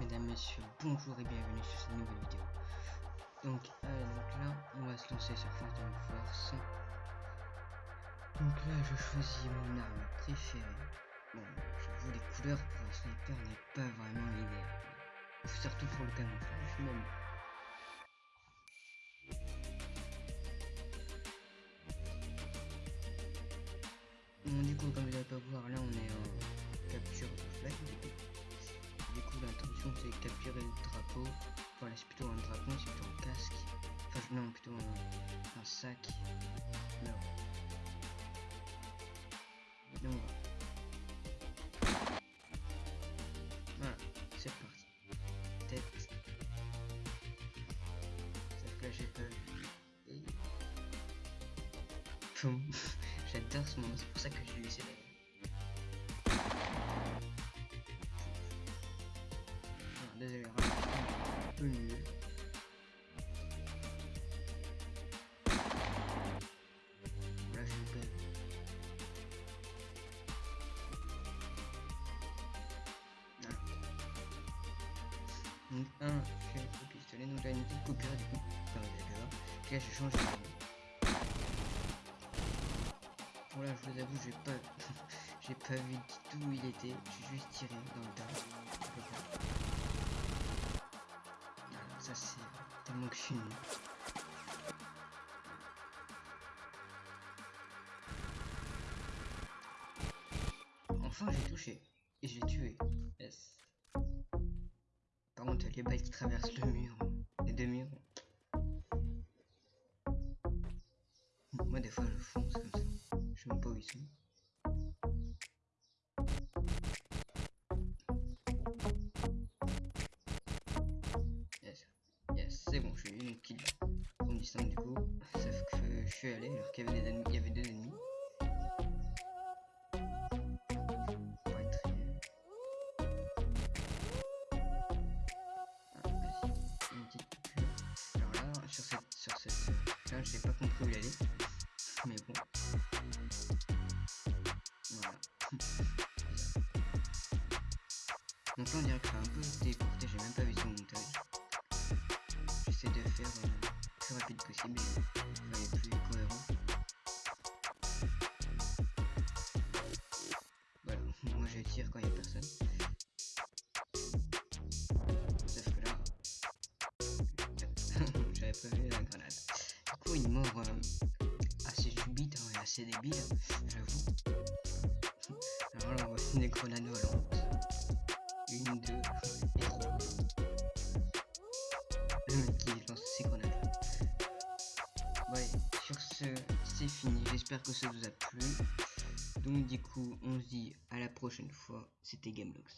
Mesdames, Messieurs, bonjour et bienvenue sur cette nouvelle vidéo. Donc, euh, donc là, on va se lancer sur Phantom Force. Donc là, je choisis mon arme préférée. Bon, j'avoue, les couleurs pour un sniper n'est pas vraiment l'idéal. Surtout pour le camouflage, même. Bon, du coup, comme vous n'allez pas voir, là, on est en non, plutôt un, sac. Non. Donc, voilà, c'est parti. Tête. Sauf que là, j'ai. Poum. J'adore ce moment, c'est pour ça que je lui ai laissé désolé, un peu mieux. Donc, un, je fais le pistolet, donc là, une petite coupure du coup. Voir. Puis là, je change de Bon, là, je vous avoue, j'ai pas. j'ai pas vu du tout où il était. J'ai juste tiré dans le tas ça c'est tellement que je suis Enfin j'ai touché. Et je l'ai tué. Yes. Par contre les balles qui traversent le mur. Les deux murs. Moi des fois je fonce comme ça. Je sais même pas où ils sont. c'est bon, j'ai eu une kill. On distingue du coup. Sauf que je suis allé alors qu'il y avait des y avait deux ennemis. Là, j'ai pas compris où il allait. Mais bon. Voilà. Donc là on dirait que ça a un peu décourté, j'ai même pas vu son montage de faire euh, le plus rapide possible et plus cohérent. Voilà, moi je tire quand il n'y a. coup, une mort euh, assez subite hein, et assez débile, j'avoue. Alors là, voit une grenade volante. Une, deux, et trois. Le mec qui lance ses grenades. Ouais, sur ce, c'est fini. J'espère que ça vous a plu. Donc du coup, on se dit à la prochaine fois. C'était Gamelox.